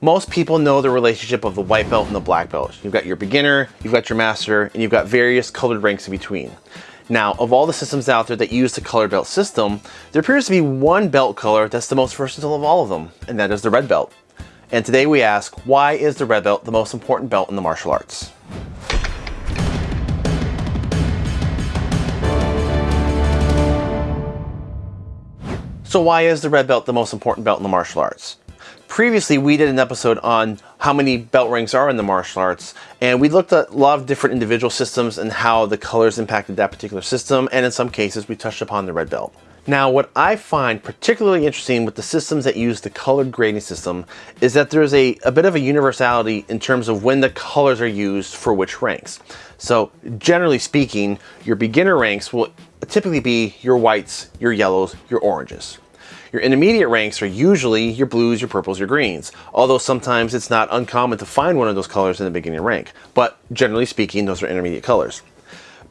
Most people know the relationship of the white belt and the black belt. You've got your beginner, you've got your master, and you've got various colored ranks in between. Now, of all the systems out there that use the colored belt system, there appears to be one belt color that's the most versatile of all of them, and that is the red belt. And today we ask, why is the red belt the most important belt in the martial arts? So why is the red belt the most important belt in the martial arts? Previously, we did an episode on how many belt ranks are in the martial arts, and we looked at a lot of different individual systems and how the colors impacted that particular system, and in some cases, we touched upon the red belt. Now, what I find particularly interesting with the systems that use the colored grading system is that there's a, a bit of a universality in terms of when the colors are used for which ranks. So generally speaking, your beginner ranks will typically be your whites, your yellows, your oranges. Your intermediate ranks are usually your blues, your purples, your greens, although sometimes it's not uncommon to find one of those colors in the beginning rank, but generally speaking, those are intermediate colors.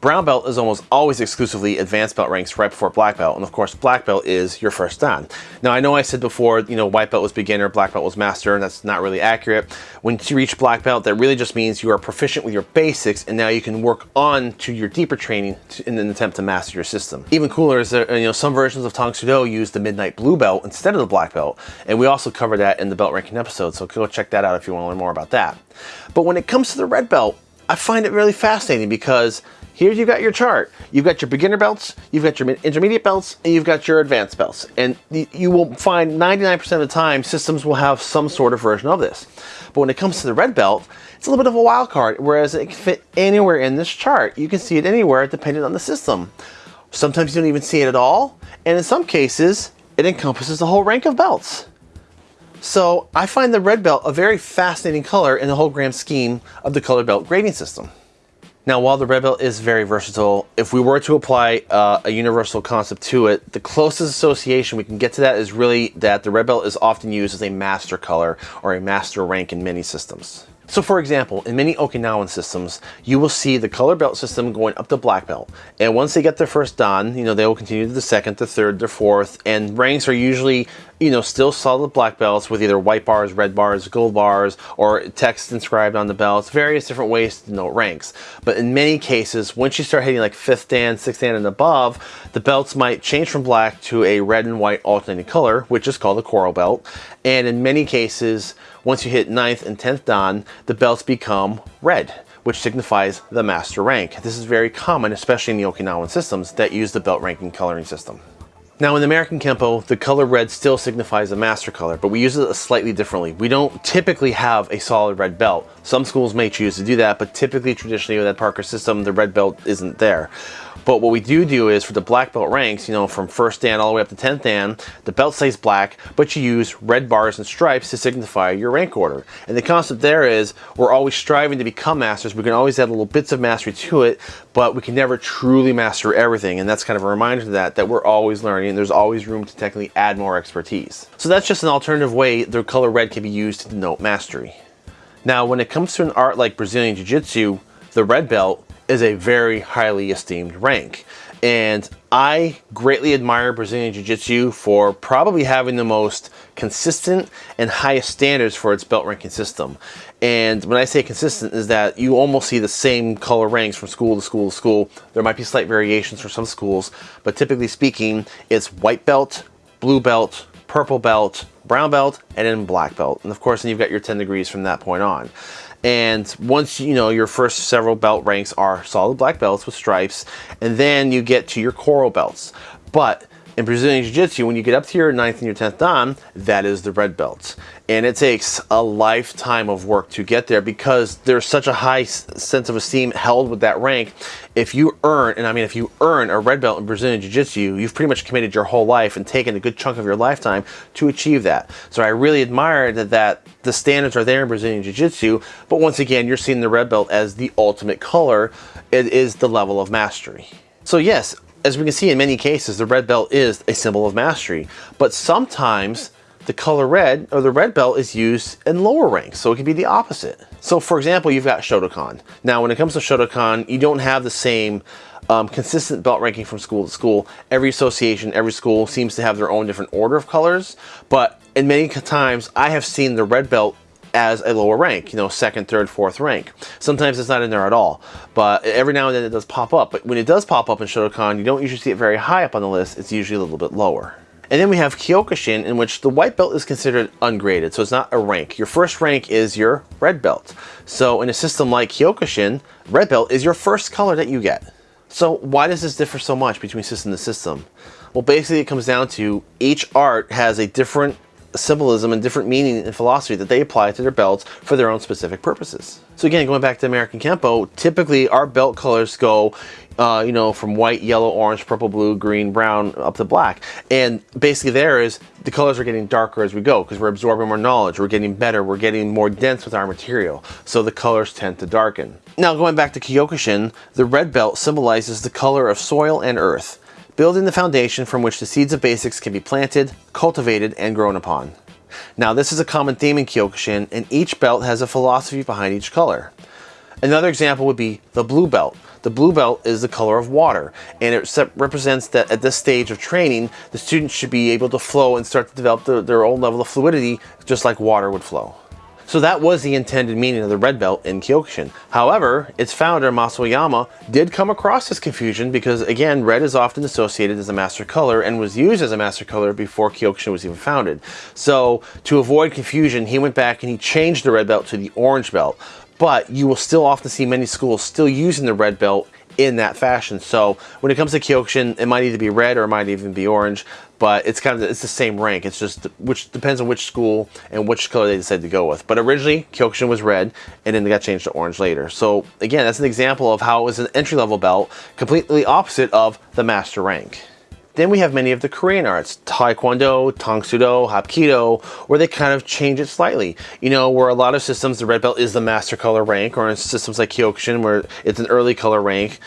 Brown belt is almost always exclusively advanced belt ranks right before black belt, and of course black belt is your first dan. Now I know I said before, you know, white belt was beginner, black belt was master, and that's not really accurate. When you reach black belt, that really just means you are proficient with your basics, and now you can work on to your deeper training in an attempt to master your system. Even cooler is that, you know, some versions of Tang Do use the midnight blue belt instead of the black belt, and we also cover that in the belt ranking episode, so go check that out if you want to learn more about that. But when it comes to the red belt, I find it really fascinating because here you've got your chart. You've got your beginner belts, you've got your intermediate belts, and you've got your advanced belts. And you will find 99% of the time systems will have some sort of version of this. But when it comes to the red belt, it's a little bit of a wild card, whereas it can fit anywhere in this chart. You can see it anywhere depending on the system. Sometimes you don't even see it at all, and in some cases, it encompasses the whole rank of belts. So I find the red belt a very fascinating color in the whole grand scheme of the color belt grading system. Now, while the red belt is very versatile, if we were to apply uh, a universal concept to it, the closest association we can get to that is really that the red belt is often used as a master color or a master rank in many systems. So for example, in many Okinawan systems, you will see the color belt system going up to black belt. And once they get their first dan, you know, they will continue to the second, the third, the fourth, and ranks are usually, you know, still solid black belts with either white bars, red bars, gold bars, or text inscribed on the belts, various different ways to note ranks. But in many cases, once you start hitting like fifth dan, sixth dan, and above, the belts might change from black to a red and white alternating color, which is called a coral belt. And in many cases, once you hit ninth and 10th dan, the belts become red, which signifies the master rank. This is very common, especially in the Okinawan systems that use the belt ranking coloring system. Now in American Kempo, the color red still signifies a master color, but we use it slightly differently. We don't typically have a solid red belt. Some schools may choose to do that, but typically traditionally with that Parker system, the red belt isn't there. But what we do do is for the black belt ranks, you know, from first dan all the way up to 10th dan, the belt stays black, but you use red bars and stripes to signify your rank order. And the concept there is we're always striving to become masters. We can always add little bits of mastery to it, but we can never truly master everything. And that's kind of a reminder to that, that we're always learning and there's always room to technically add more expertise. So that's just an alternative way the color red can be used to denote mastery. Now, when it comes to an art like Brazilian Jiu-Jitsu, the red belt is a very highly esteemed rank. And I greatly admire Brazilian Jiu-Jitsu for probably having the most consistent and highest standards for its belt ranking system. And when I say consistent is that you almost see the same color ranks from school to school to school. There might be slight variations for some schools, but typically speaking, it's white belt, blue belt, purple belt, brown belt, and then black belt. And of course, then you've got your 10 degrees from that point on. And once you know your first several belt ranks are solid black belts with stripes, and then you get to your coral belts. But in Brazilian Jiu-Jitsu, when you get up to your 9th and your 10th dan, that is the red belt. And it takes a lifetime of work to get there because there's such a high sense of esteem held with that rank. If you earn, and I mean if you earn a red belt in Brazilian Jiu-Jitsu, you've pretty much committed your whole life and taken a good chunk of your lifetime to achieve that. So I really admire that, that the standards are there in Brazilian Jiu-Jitsu, but once again, you're seeing the red belt as the ultimate color. It is the level of mastery. So yes, as we can see in many cases, the red belt is a symbol of mastery, but sometimes the color red or the red belt is used in lower ranks, so it can be the opposite. So for example, you've got Shotokan. Now when it comes to Shotokan, you don't have the same um, consistent belt ranking from school to school. Every association, every school seems to have their own different order of colors, but in many times I have seen the red belt as a lower rank, you know, second, third, fourth rank. Sometimes it's not in there at all, but every now and then it does pop up. But when it does pop up in Shotokan, you don't usually see it very high up on the list. It's usually a little bit lower. And then we have Kyokushin, in which the white belt is considered ungraded, so it's not a rank. Your first rank is your red belt. So in a system like Kyokushin, red belt is your first color that you get. So why does this differ so much between system to system? Well, basically it comes down to each art has a different symbolism and different meaning and philosophy that they apply to their belts for their own specific purposes. So again, going back to American Kempo, typically our belt colors go, uh, you know, from white, yellow, orange, purple, blue, green, brown, up to black. And basically there is, the colors are getting darker as we go because we're absorbing more knowledge, we're getting better, we're getting more dense with our material. So the colors tend to darken. Now going back to Kyokushin, the red belt symbolizes the color of soil and earth building the foundation from which the seeds of basics can be planted, cultivated, and grown upon. Now this is a common theme in Kyokushin, and each belt has a philosophy behind each color. Another example would be the blue belt. The blue belt is the color of water, and it represents that at this stage of training, the students should be able to flow and start to develop the, their own level of fluidity, just like water would flow. So that was the intended meaning of the red belt in Kyokushin. However, its founder, Mas Oyama did come across this confusion because, again, red is often associated as a master color and was used as a master color before Kyokushin was even founded. So to avoid confusion, he went back and he changed the red belt to the orange belt. But you will still often see many schools still using the red belt in that fashion. So when it comes to Kyokushin, it might either be red or it might even be orange, but it's kind of it's the same rank. It's just which depends on which school and which color they decide to go with. But originally Kyokushin was red, and then they got changed to orange later. So again, that's an example of how it was an entry level belt, completely opposite of the master rank. Then we have many of the Korean arts, Taekwondo, Tang Soo Do, Hapkido, where they kind of change it slightly. You know, where a lot of systems, the red belt is the master color rank, or in systems like Kyokushin, where it's an early color rank.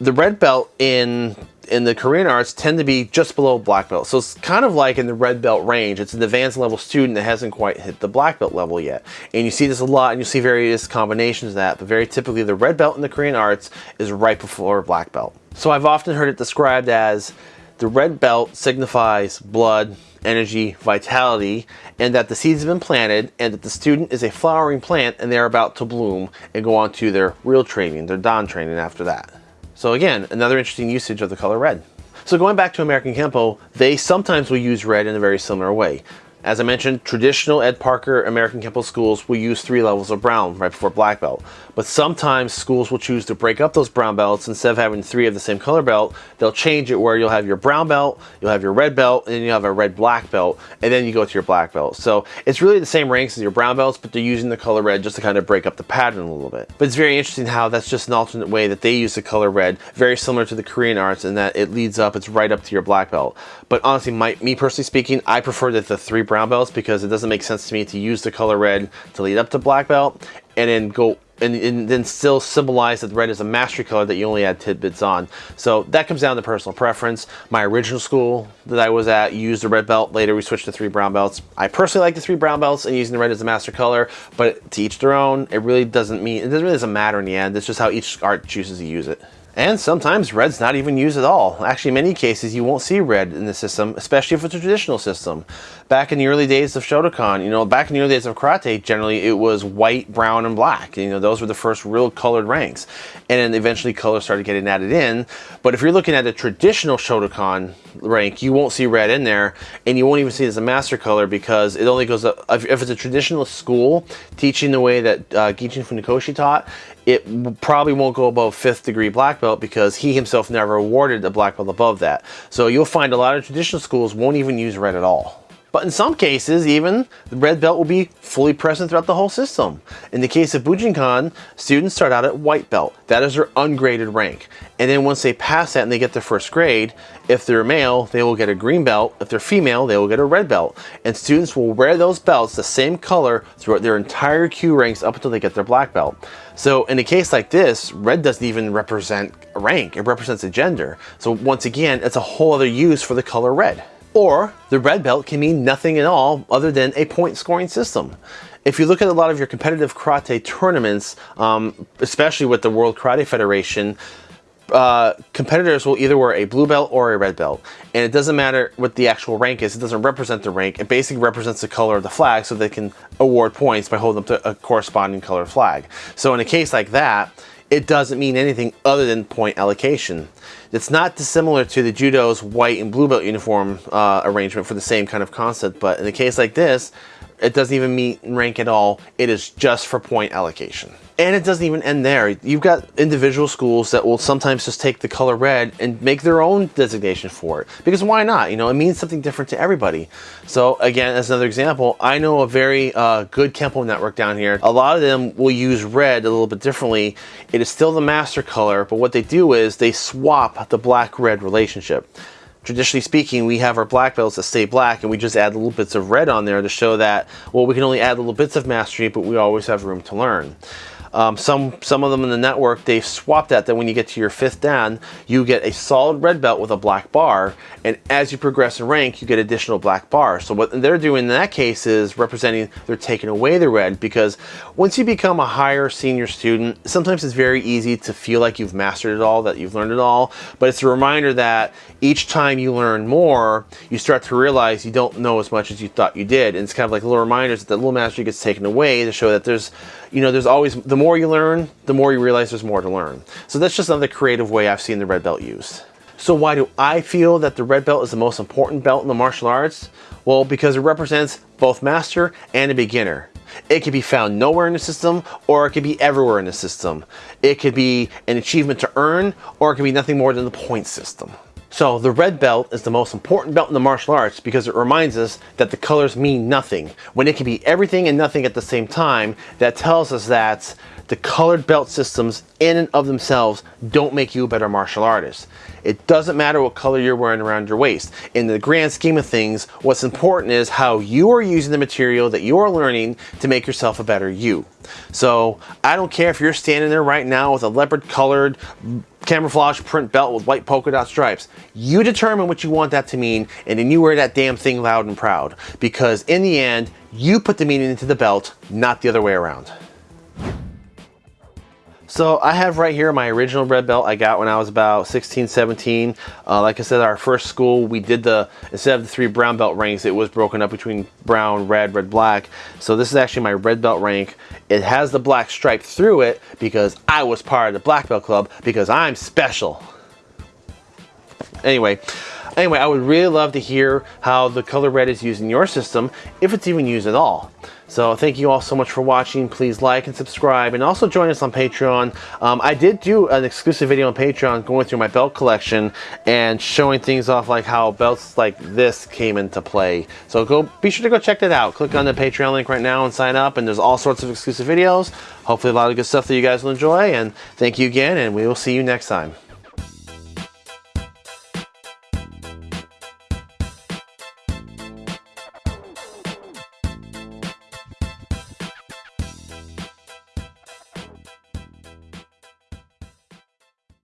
The red belt in in the Korean arts tend to be just below black belt. So it's kind of like in the red belt range. It's an advanced level student that hasn't quite hit the black belt level yet. And you see this a lot and you see various combinations of that, but very typically the red belt in the Korean arts is right before black belt. So I've often heard it described as the red belt signifies blood, energy, vitality, and that the seeds have been planted and that the student is a flowering plant and they're about to bloom and go on to their real training, their dan training after that. So again, another interesting usage of the color red. So going back to American Kempo, they sometimes will use red in a very similar way. As I mentioned, traditional Ed Parker American Kempo schools will use three levels of brown right before black belt. But sometimes schools will choose to break up those brown belts. Instead of having three of the same color belt, they'll change it where you'll have your brown belt, you'll have your red belt, and then you'll have a red black belt, and then you go to your black belt. So it's really the same ranks as your brown belts, but they're using the color red just to kind of break up the pattern a little bit. But it's very interesting how that's just an alternate way that they use the color red, very similar to the Korean arts in that it leads up, it's right up to your black belt. But honestly, my, me personally speaking, I prefer that the three brown belts because it doesn't make sense to me to use the color red to lead up to black belt and then go and, and, then still symbolize that red is a mastery color that you only add tidbits on. So that comes down to personal preference. My original school that I was at used a red belt. Later we switched to three brown belts. I personally like the three brown belts and using the red as a master color, but to each their own. It really doesn't mean, it really doesn't matter in the end. It's just how each art chooses to use it. And sometimes red's not even used at all. Actually, in many cases, you won't see red in the system, especially if it's a traditional system. Back in the early days of Shotokan, you know, back in the early days of karate, generally it was white, brown, and black. You know, those were the first real colored ranks. And then eventually color started getting added in. But if you're looking at a traditional Shotokan rank, you won't see red in there, and you won't even see it as a master color because it only goes up, if it's a traditional school teaching the way that uh, Gichin Funakoshi taught, it probably won't go above fifth degree black belt because he himself never awarded a black belt above that. So you'll find a lot of traditional schools won't even use red at all. But in some cases, even, the red belt will be fully present throughout the whole system. In the case of Bujinkan, students start out at white belt. That is their ungraded rank. And then once they pass that and they get their first grade, if they're male, they will get a green belt. If they're female, they will get a red belt. And students will wear those belts the same color throughout their entire kyu ranks up until they get their black belt. So in a case like this, red doesn't even represent rank, it represents a gender. So once again, it's a whole other use for the color red. Or the red belt can mean nothing at all other than a point scoring system. If you look at a lot of your competitive karate tournaments, um, especially with the World Karate Federation, uh, competitors will either wear a blue belt or a red belt. And it doesn't matter what the actual rank is. It doesn't represent the rank. It basically represents the color of the flag so they can award points by holding up a corresponding color flag. So in a case like that, it doesn't mean anything other than point allocation. It's not dissimilar to the judo's white and blue belt uniform uh, arrangement for the same kind of concept, but in a case like this, it doesn't even meet rank at all. It is just for point allocation. And it doesn't even end there. You've got individual schools that will sometimes just take the color red and make their own designation for it. Because why not? You know, it means something different to everybody. So again, as another example, I know a very uh, good Kempo network down here. A lot of them will use red a little bit differently. It is still the master color, but what they do is they swap the black-red relationship traditionally speaking, we have our black belts that stay black and we just add little bits of red on there to show that, well, we can only add little bits of mastery, but we always have room to learn. Um, some, some of them in the network, they've swapped that, that when you get to your fifth dan, you get a solid red belt with a black bar, and as you progress in rank, you get additional black bars. So what they're doing in that case is representing, they're taking away the red, because once you become a higher senior student, sometimes it's very easy to feel like you've mastered it all, that you've learned it all, but it's a reminder that each time you learn more, you start to realize you don't know as much as you thought you did, and it's kind of like little reminders that the little mastery gets taken away to show that there's, you know, there's always, the more you learn, the more you realize there's more to learn. So that's just another creative way I've seen the red belt used. So why do I feel that the red belt is the most important belt in the martial arts? Well, because it represents both master and a beginner. It can be found nowhere in the system or it can be everywhere in the system. It could be an achievement to earn or it can be nothing more than the point system. So the red belt is the most important belt in the martial arts because it reminds us that the colors mean nothing. When it can be everything and nothing at the same time, that tells us that the colored belt systems in and of themselves don't make you a better martial artist. It doesn't matter what color you're wearing around your waist. In the grand scheme of things, what's important is how you are using the material that you are learning to make yourself a better you. So I don't care if you're standing there right now with a leopard colored camouflage print belt with white polka dot stripes. You determine what you want that to mean and then you wear that damn thing loud and proud because in the end, you put the meaning into the belt, not the other way around. So I have right here my original red belt I got when I was about 16, 17. Uh, like I said, our first school, we did the, instead of the three brown belt ranks, it was broken up between brown, red, red, black. So this is actually my red belt rank. It has the black stripe through it because I was part of the black belt club because I'm special. Anyway, anyway, I would really love to hear how the color red is used in your system, if it's even used at all. So thank you all so much for watching. Please like and subscribe and also join us on Patreon. Um, I did do an exclusive video on Patreon going through my belt collection and showing things off like how belts like this came into play. So go be sure to go check that out. Click on the Patreon link right now and sign up and there's all sorts of exclusive videos. Hopefully a lot of good stuff that you guys will enjoy and thank you again and we will see you next time.